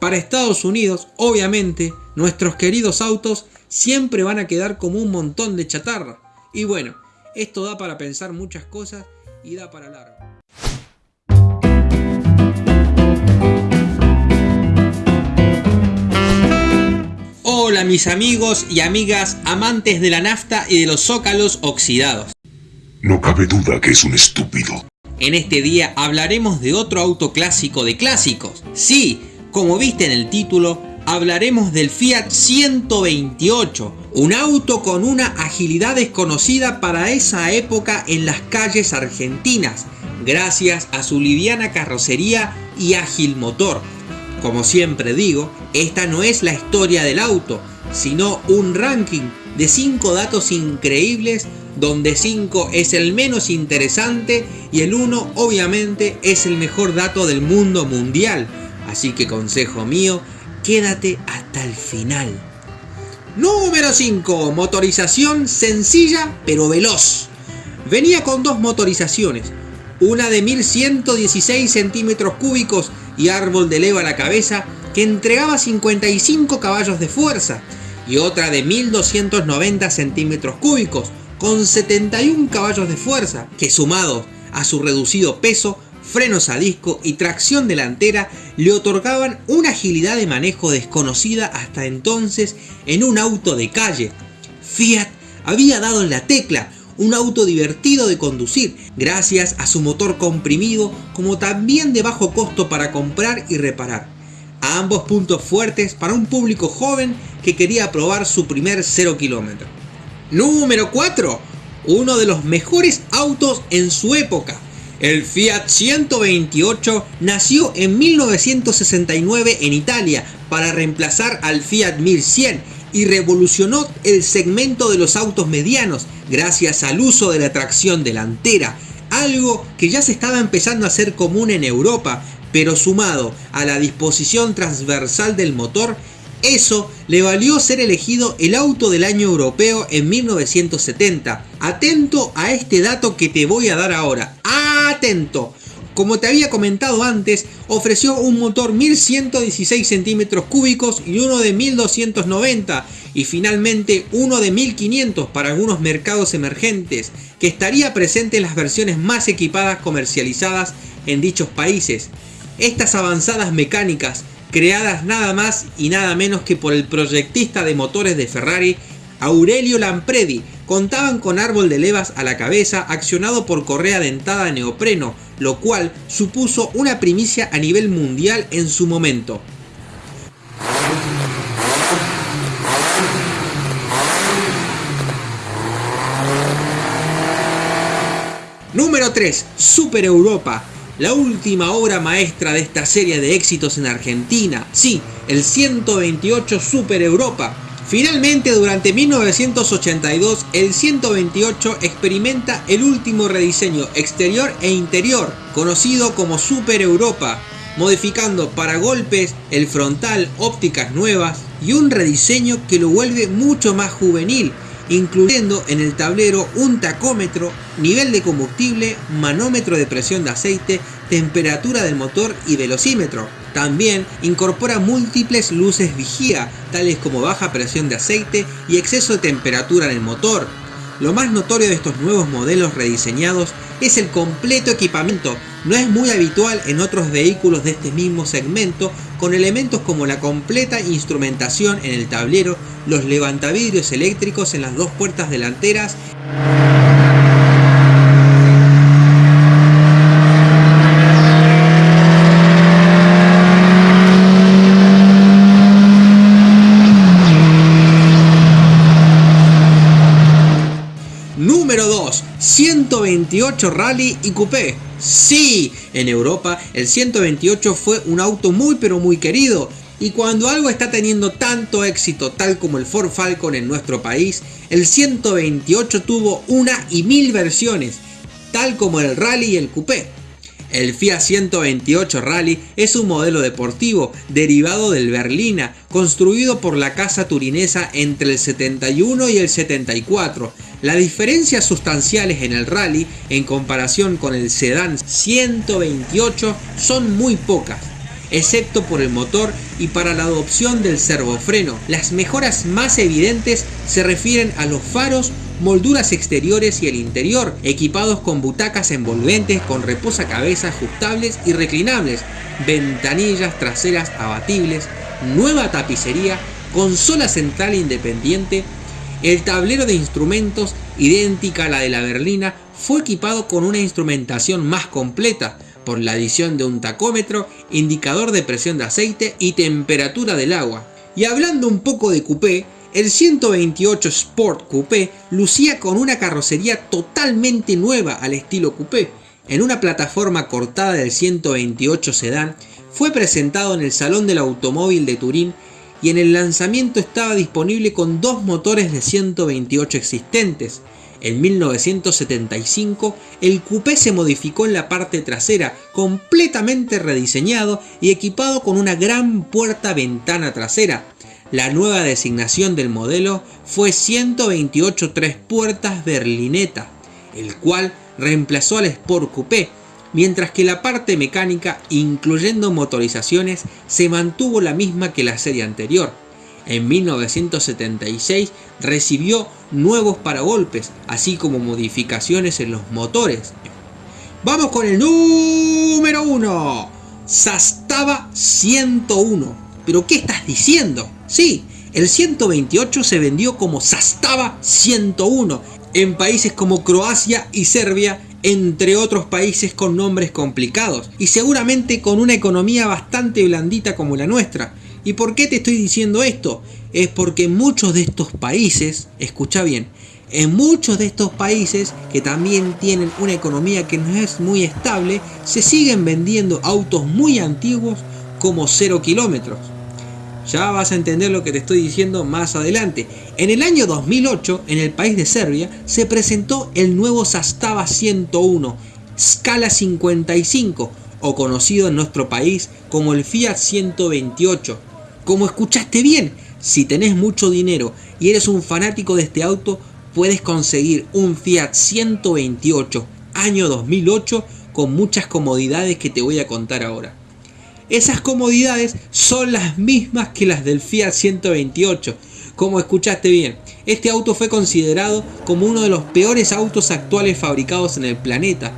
Para Estados Unidos, obviamente, nuestros queridos autos siempre van a quedar como un montón de chatarra. Y bueno, esto da para pensar muchas cosas y da para largo. Hola mis amigos y amigas amantes de la nafta y de los zócalos oxidados. No cabe duda que es un estúpido. En este día hablaremos de otro auto clásico de clásicos. Sí, como viste en el título, hablaremos del Fiat 128, un auto con una agilidad desconocida para esa época en las calles argentinas, gracias a su liviana carrocería y ágil motor. Como siempre digo, esta no es la historia del auto, sino un ranking de 5 datos increíbles donde 5 es el menos interesante y el 1 obviamente es el mejor dato del mundo mundial. Así que consejo mío, quédate hasta el final. Número 5. Motorización sencilla pero veloz. Venía con dos motorizaciones, una de 1116 centímetros cúbicos y árbol de leva a la cabeza que entregaba 55 caballos de fuerza y otra de 1290 centímetros cúbicos con 71 caballos de fuerza que sumado a su reducido peso frenos a disco y tracción delantera le otorgaban una agilidad de manejo desconocida hasta entonces en un auto de calle. Fiat había dado en la tecla, un auto divertido de conducir, gracias a su motor comprimido como también de bajo costo para comprar y reparar. A ambos puntos fuertes para un público joven que quería probar su primer 0 kilómetro. Número 4. Uno de los mejores autos en su época el Fiat 128 nació en 1969 en Italia para reemplazar al Fiat 1100 y revolucionó el segmento de los autos medianos gracias al uso de la tracción delantera, algo que ya se estaba empezando a hacer común en Europa, pero sumado a la disposición transversal del motor, eso le valió ser elegido el auto del año europeo en 1970. Atento a este dato que te voy a dar ahora Como te había comentado antes, ofreció un motor 1116 centímetros cúbicos y uno de 1290 y finalmente uno de 1500 para algunos mercados emergentes, que estaría presente en las versiones más equipadas comercializadas en dichos países. Estas avanzadas mecánicas, creadas nada más y nada menos que por el proyectista de motores de Ferrari, Aurelio Lampredi, contaban con árbol de levas a la cabeza accionado por correa dentada de neopreno, lo cual supuso una primicia a nivel mundial en su momento. Número 3. Super Europa. La última obra maestra de esta serie de éxitos en Argentina. Sí, el 128 Super Europa Finalmente, durante 1982, el 128 experimenta el último rediseño exterior e interior, conocido como Super Europa, modificando para golpes, el frontal, ópticas nuevas y un rediseño que lo vuelve mucho más juvenil, incluyendo en el tablero un tacómetro, nivel de combustible, manómetro de presión de aceite, temperatura del motor y velocímetro. También incorpora múltiples luces vigía, tales como baja presión de aceite y exceso de temperatura en el motor. Lo más notorio de estos nuevos modelos rediseñados es el completo equipamiento. No es muy habitual en otros vehículos de este mismo segmento, con elementos como la completa instrumentación en el tablero, los levantavidrios eléctricos en las dos puertas delanteras Número 2. 128 Rally y Coupé. Sí, en Europa el 128 fue un auto muy pero muy querido. Y cuando algo está teniendo tanto éxito tal como el Ford Falcon en nuestro país, el 128 tuvo una y mil versiones, tal como el Rally y el Coupé. El Fiat 128 Rally es un modelo deportivo derivado del Berlina, construido por la casa turinesa entre el 71 y el 74. Las diferencias sustanciales en el Rally en comparación con el sedán 128 son muy pocas. excepto por el motor y para la adopción del servofreno. Las mejoras más evidentes se refieren a los faros, molduras exteriores y el interior, equipados con butacas envolventes con reposacabezas ajustables y reclinables, ventanillas traseras abatibles, nueva tapicería, consola central independiente, el tablero de instrumentos, idéntica a la de la berlina, fue equipado con una instrumentación más completa, por la adición de un tacómetro, indicador de presión de aceite y temperatura del agua. Y hablando un poco de coupé, el 128 Sport Coupé lucía con una carrocería totalmente nueva al estilo coupé. En una plataforma cortada del 128 sedán, fue presentado en el Salón del Automóvil de Turín y en el lanzamiento estaba disponible con dos motores de 128 existentes, en 1975, el coupé se modificó en la parte trasera, completamente rediseñado y equipado con una gran puerta ventana trasera. La nueva designación del modelo fue 128 tres puertas berlineta, el cual reemplazó al Sport Coupé, mientras que la parte mecánica, incluyendo motorizaciones, se mantuvo la misma que la serie anterior. En 1976 recibió nuevos paragolpes, así como modificaciones en los motores. Vamos con el número 1. Sastava 101. ¿Pero qué estás diciendo? Sí, el 128 se vendió como Sastava 101 en países como Croacia y Serbia, entre otros países con nombres complicados y seguramente con una economía bastante blandita como la nuestra. ¿Y por qué te estoy diciendo esto? Es porque muchos de estos países, escucha bien, en muchos de estos países que también tienen una economía que no es muy estable, se siguen vendiendo autos muy antiguos como 0 kilómetros. Ya vas a entender lo que te estoy diciendo más adelante. En el año 2008, en el país de Serbia, se presentó el nuevo Sastava 101, Scala 55, o conocido en nuestro país como el Fiat 128 como escuchaste bien, si tenés mucho dinero y eres un fanático de este auto, puedes conseguir un Fiat 128 año 2008 con muchas comodidades que te voy a contar ahora. Esas comodidades son las mismas que las del Fiat 128. Como escuchaste bien, este auto fue considerado como uno de los peores autos actuales fabricados en el planeta.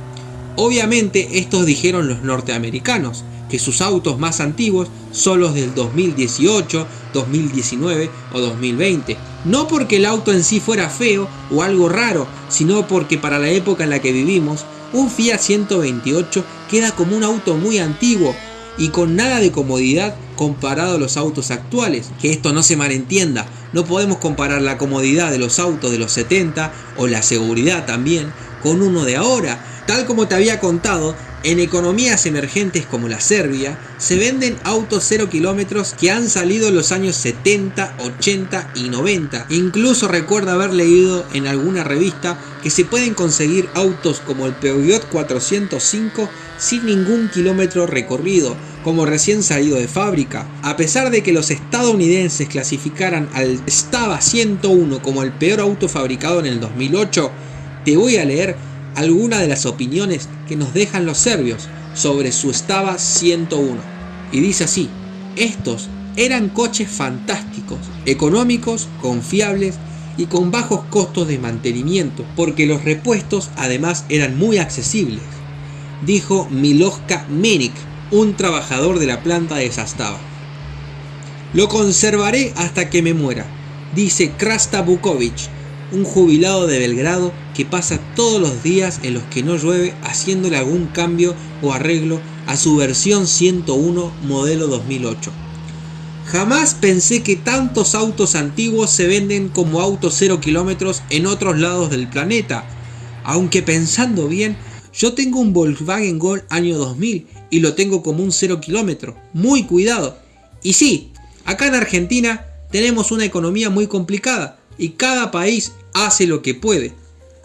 Obviamente estos dijeron los norteamericanos, que sus autos más antiguos son los del 2018, 2019 o 2020. No porque el auto en sí fuera feo o algo raro, sino porque para la época en la que vivimos, un Fiat 128 queda como un auto muy antiguo y con nada de comodidad comparado a los autos actuales. Que esto no se malentienda, no podemos comparar la comodidad de los autos de los 70 o la seguridad también con uno de ahora. Tal como te había contado, en economías emergentes como la Serbia, se venden autos 0 kilómetros que han salido en los años 70, 80 y 90. Incluso recuerdo haber leído en alguna revista que se pueden conseguir autos como el Peugeot 405 sin ningún kilómetro recorrido, como recién salido de fábrica. A pesar de que los estadounidenses clasificaran al Stava 101 como el peor auto fabricado en el 2008, te voy a leer algunas de las opiniones que nos dejan los serbios sobre su Stava 101. Y dice así, estos eran coches fantásticos, económicos, confiables y con bajos costos de mantenimiento, porque los repuestos además eran muy accesibles, dijo Miloska Menik, un trabajador de la planta de Sastava. Lo conservaré hasta que me muera, dice Krasta Bukovic, un jubilado de Belgrado que pasa todos los días en los que no llueve haciéndole algún cambio o arreglo a su versión 101 modelo 2008. Jamás pensé que tantos autos antiguos se venden como autos 0 kilómetros en otros lados del planeta. Aunque pensando bien, yo tengo un Volkswagen Gol año 2000 y lo tengo como un 0 kilómetro. Muy cuidado. Y sí, acá en Argentina tenemos una economía muy complicada y cada país hace lo que puede.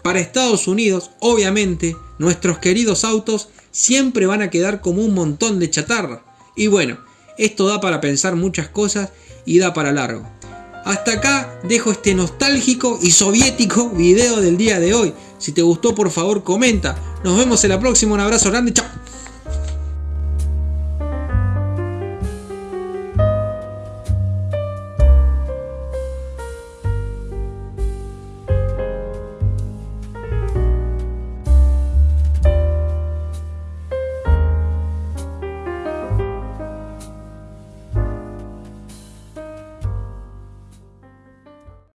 Para Estados Unidos, obviamente, nuestros queridos autos siempre van a quedar como un montón de chatarra. Y bueno, esto da para pensar muchas cosas y da para largo. Hasta acá dejo este nostálgico y soviético video del día de hoy. Si te gustó por favor comenta. Nos vemos en la próxima. Un abrazo grande. Chao.